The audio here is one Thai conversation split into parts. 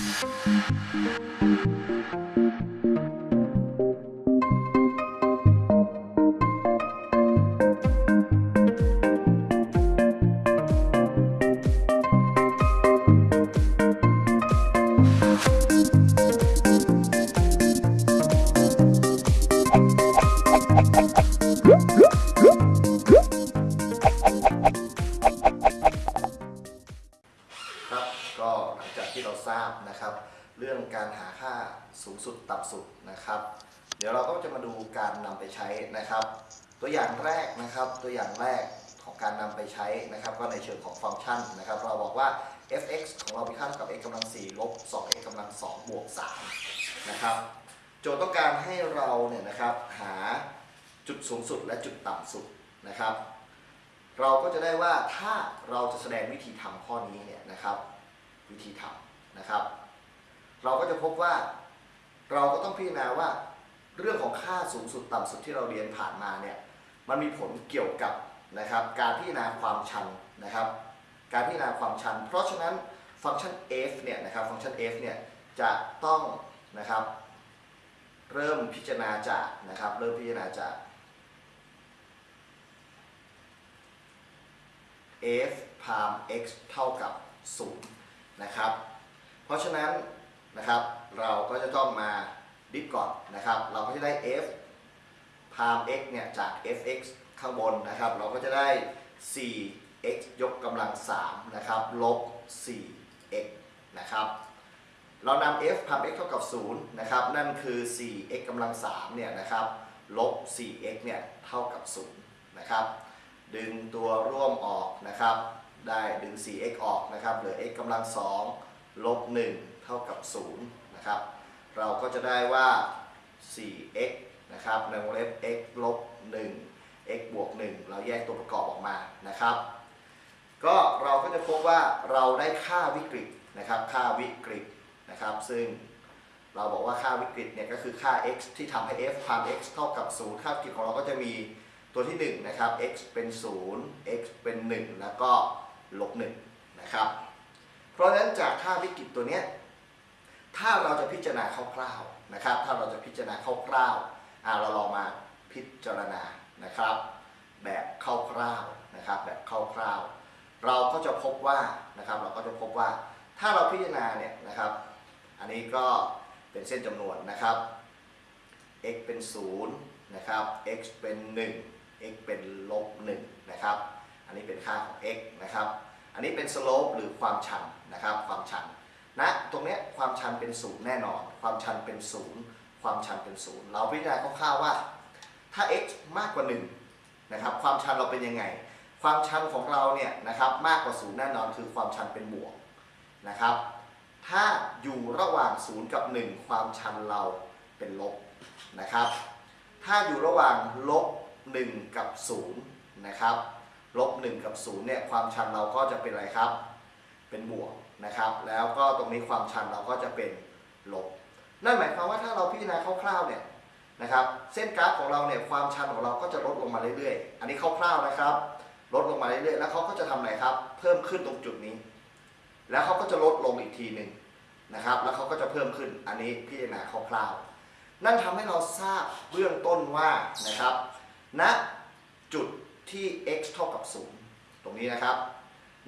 Thank you. สูงสุดต่ำสุดนะครับ เดี๋ยวเราก็จะมาดูการนำไปใช้นะครับ ตัวอย่างแรกนะครับตัวอย่างแรกของการนำไปใช้นะครับ ก็ในเชิงของฟังก์ชันนะครับ เราบอกว่า f(x) ของเรามีค่าเท่ากับ x กำลัง4ลบ 2x กำลัง2บวก3นะครับโจทย์ต้องการให้เราเนี่ยนะครับหาจุดสูงสุดและจุดต่ำสุดนะครับ เราก็จะได้ว่าถ้าเราจะแสดงวิธีทำข้อนี้เนี่ยนะครับ วิธีทำนะครับ เราก็จะพบว่า เราก็ต้องพิจารณาว่าเรื่องของค่าสูงสุดต่ำสุดที่เราเรียนผ่านมาเนี่ยมันมีผลเกี่ยวกับนะครับการพิจารณาความชันนะครับ การพิจารณาความชัน เพราะฉะนั้นฟังก์ชัน f เนี่ยนะครับฟังก์ชัน f เนี่ยจะต้องนะครับ เริ่มพิจารณาจากนะครับ เริ่มพิจารณาจาก f พาม x เท่ากับ0นะครับ เพราะฉะนั้น นะครับ เราก็จะต้องมาดิฟก่อนนะครับ เราก็จะได้ f พาม x เนี่ยจาก fx ข้างบนนะครับ เราก็จะได้ 4x ยกกำลัง 3 นะครับลบ 4x นะครับ เรานำ f พาม x เท่ากับ 0 นะครับ นั่นคือ 4x กำลัง 3 เนี่ยนะครับลบ 4x เนี่ยเท่ากับ 0 นะครับ ดึงตัวร่วมออกนะครับ ได้ดึง 4x ออกนะครับ เหลือ x กำลัง 2 ลบ 1 เท่ากับ0นะครับ เราก็จะได้ว่า 4x นะครับในวงเล็บ x ลบ1 x บวก 1 เราแยกตัวประกอบออกมานะครับ ก็เราก็จะพบว่าเราได้ค่าวิกฤตนะครับ ค่าวิกฤตนะครับ ซึ่งเราบอกว่าค่าวิกฤตเนี่ยก็คือค่า x ที่ทำให้ f พาม x เท่ากับ 0 ค่าวิกฤตของเราก็จะมีตัวที่ 1 นะครับ x เป็น 0 x เป็น 1 แล้วก็ลบ1นะครับ เพราะฉะนั้นจากค่าวิกฤตตัวเนี้ย ถ้าเราจะพิจารณาคร่าวๆนะครับ ถ้าเราจะพิจารณาคร่าวๆเราลองมาพิจารณานะครับ แบบคร่าวๆนะครับแบบคร่าวๆเราก็จะพบว่านะครับเราก็จะพบว่าถ้าเราพิจารณาเนี่ยนะครับ อันนี้ก็เป็นเส้นจำนวนนะครับ x เป็น 0 นะครับ x เป็น 1 x เป็นลบ1นะครับ อันนี้เป็นค่าของ x นะครับ อันนี้เป็น slope หรือความชันนะครับ ความชัน ชันเป็นศูนย์แน่นอน ความชันเป็นศูนย์ความชันเป็นศูนย์เราพิจารณาคร่าวๆว่า ถ้า x มากกว่า1นะครับความชันเราเป็นยังไง ความชันของเราเนี่ยนะครับมากกว่าศูนย์แน่นอนคือความชันเป็นบวกนะครับ ถ้าอยู่ระหว่าง0กับ 1 ความชันเราเป็นลบนะครับ ถ้าอยู่ระหว่างลบ1กับ0นะครับลบ1กับ0เนี่ยความชันเราก็จะเป็นอะไรครับ เป็นบวก นะครับ แล้วก็ตรงนี้ความชันเราก็จะเป็นลบ นั่นหมายความว่าถ้าเราพิจารณาคร่าวๆเนี่ยนะครับ เส้นกราฟของเราเนี่ยความชันของเราก็จะลดลงมาเรื่อยๆ อันนี้คร่าวๆนะครับ ลดลงมาเรื่อยๆ แล้วเขาก็จะทำอะไรครับ เพิ่มขึ้นตรงจุดนี้ แล้วเขาก็จะลดลงอีกทีหนึ่งนะครับ แล้วเขาก็จะเพิ่มขึ้น อันนี้พิจารณาคร่าวๆ นั่นทำให้เราทราบเบื้องต้นว่านะครับณจุดที่ x เท่ากับ 0 ตรงนี้นะครับ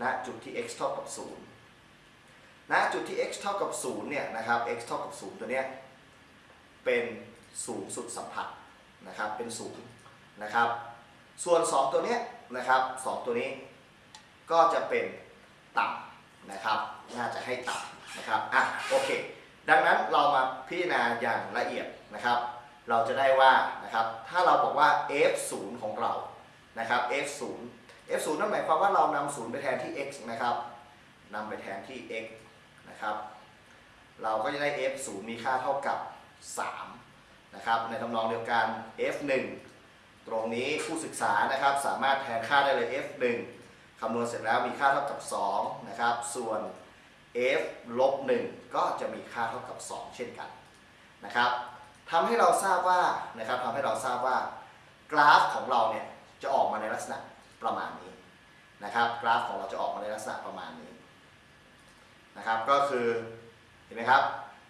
ณจุดที่ x เท่ากับ 0 ณจุดที่ x เท่ากับ0เนี่ยนะครับ x เท่ากับ0ตัวเนี้ยเป็นสูงสุดสัมผัสนะครับเป็นศูนย์นะครับ ส่วน 2 ตัวเนี้ยนะครับสองตัวนี้ก็จะเป็นต่ำนะครับ น่าจะให้ต่ำนะครับอะโอเค ดังนั้นเรามาพิจารณาอย่างละเอียดนะครับ เราจะได้ว่านะครับถ้าเราบอกว่า f0 ของเรานะครับ f0 f0 นั่นหมายความว่าเรานำ0ไปแทนที่ x นะครับนำไปแทนที่ x นะครับ เราก็จะได้ f0 มีค่าเท่ากับ 3 นะครับ ในทำนองเดียวกัน f1 ตรงนี้ผู้ศึกษานะครับสามารถแทนค่าได้เลย f1 คำนวณเสร็จแล้วมีค่าเท่ากับ2นะครับ ส่วน f ลบ1ก็จะมีค่าเท่ากับ 2 เช่นกันนะครับทำให้เราทราบว่านะครับทำให้เราทราบว่ากราฟของเราเนี่ยจะออกมาในลักษณะประมาณนี้นะครับ กราฟของเราจะออกมาในลักษณะประมาณนี้ นะครับก็คือเห็นไหมครับ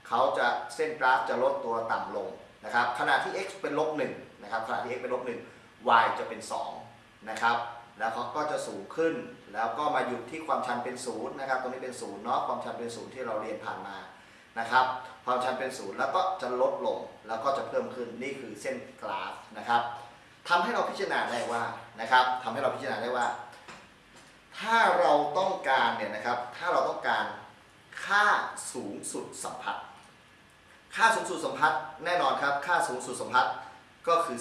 เขาจะเส้นกราฟจะลดตัวต่ำลงนะครับขณะที่ x เป็นลบ1นะครับขณะที่ x เป็นลบ1 y จะเป็น2นะครับแล้วเขาก็จะสูงขึ้น แล้วก็มาหยุดที่ความชันเป็นศูนย์นะครับตรงนี้เป็นศูนย์เนาะความชันเป็นศูนย์ที่เราเรียนผ่านมานะครับความชันเป็นศูนย์แล้วก็จะลดลงแล้วก็จะเพิ่มขึ้นนี่คือเส้นกราฟนะครับทำให้เราพิจารณาได้ว่านะครับทำให้เราพิจารณาได้ว่า ถ้าเราต้องการเนี่ยนะครับถ้าเราต้องการ ค่าสูงสุดสัมพัทธ์ค่าสูงสุดสัมพัทธ์แน่นอนครับ ค่าสูงสุดสัมพัทธ์ก็คือ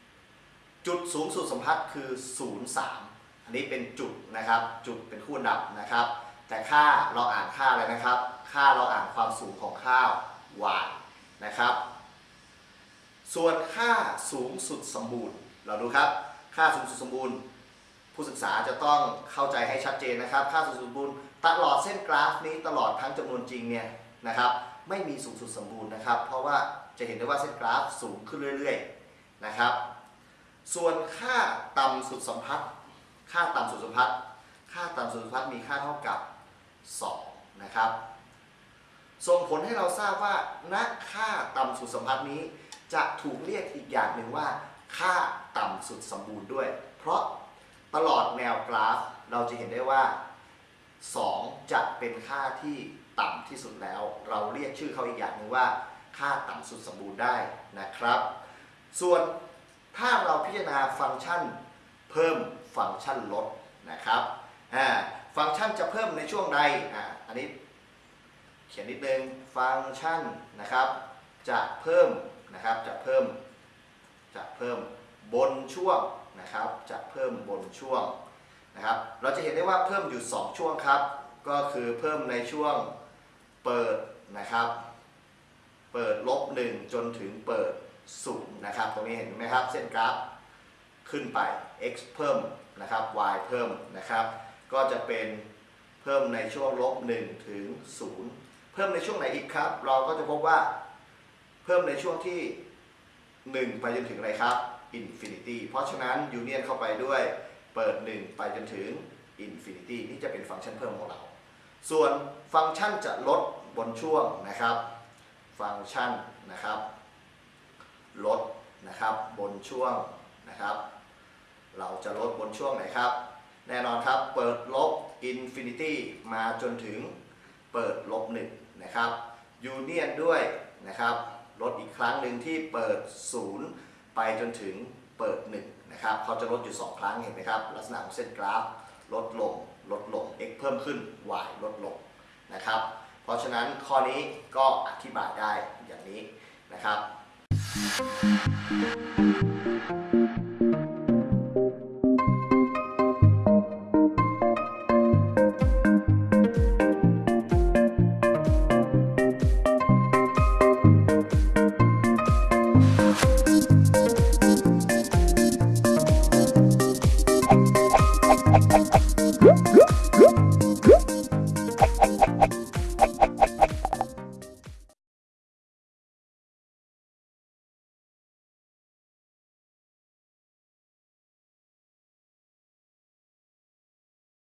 3 จุดสูงสุดสัมพัทธ์คือ 0 3 อันนี้เป็นจุดนะครับ จุดเป็นคู่นดับนะครับ แต่ค่าเราอ่านค่าอะไรนะครับ ค่าเราอ่านความสูงของค่า y นะครับ ส่วนค่าสูงสุดสมบูรณ์ เราดูครับ ค่าสูงสุดสมบูรณ์ ผู้ศึกษาจะต้องเข้าใจให้ชัดเจนนะครับ ค่าสูงสุดสมบูรณ์ ตลอดเส้นกราฟนี้ตลอดทั้งจำนวนจริงเนี่ยนะครับไม่มีสูงสุดสมบูรณ์นะครับ เพราะว่าจะเห็นได้ว่าเส้นกราฟสูงขึ้นเรื่อยๆนะครับ ส่วนค่าต่ำสุดสัมพัทธ์ค่าต่ำสุดสัมพัทธ์ค่าต่ำสุดสัมพัทธ์มีค่าเท่ากับ 2 นะครับส่งผลให้เราทราบว่าณค่าต่ำสุดสัมพัทธ์นี้ จะถูกเรียกอีกอย่างหนึ่งว่า ค่าต่ำสุดสมบูรณ์ด้วย เพราะตลอดแนวกราฟเราจะเห็นได้ว่า 2จะเป็นค่าที่ต่ำที่สุดแล้ว เราเรียกชื่อเขาอีกอย่างหนึ่งว่า ค่าต่ำสุดสมบูรณ์ได้นะครับ ส่วนถ้าเราพิจารณาฟังก์ชันเพิ่มฟังก์ชันลดนะครับฟังก์ชันจะเพิ่มในช่วงใดอ่าอันนี้เขียนนิดนึงฟังก์ชันนะครับจะเพิ่มนะครับจะเพิ่มจะเพิ่มบนช่วงนะครับจะเพิ่มบนช่วง นะครับ เราจะเห็นได้ว่าเพิ่มอยู่ 2 ช่วงครับ ก็คือเพิ่มในช่วงเปิดนะครับ เปิดลบ 1 จนถึงเปิด0นะครับ ตรงนี้เห็นไหมครับ เส้นกราฟขึ้นไป x เพิ่มนะครับ y เพิ่มนะครับ ก็จะเป็นเพิ่มในช่วงลบ1ถึง0เพิ่มในช่วงไหนอีกครับ เราก็จะพบว่าเพิ่มในช่วงที่ 1 ไปจนถึงอะไรครับ infinity เพราะฉะนั้นยูเนียนเข้าไปด้วย เปิด 1 ไปจนถึง infinity นี่จะเป็นฟังก์ชันเพิ่มของเรา ส่วนฟังก์ชันจะลดบนช่วงนะครับ ฟังก์ชันนะครับ ลดนะครับบนช่วงนะครับ เราจะลดบนช่วงไหนครับ แน่นอนครับเปิดลบ infinity มาจนถึงเปิดลบ1นะครับยูเนียนด้วยนะครับลดอีกครั้งหนึ่งที่เปิด 0 ไปจนถึงเปิด 1 นะครับเขาจะลดอยู่ 2 ครั้งเห็นไหมครับ ลักษณะของเส้นกราฟลดลงลดลง x เพิ่มขึ้น y ลดลงนะครับ เพราะฉะนั้นข้อนี้ก็อธิบายได้อย่างนี้นะครับ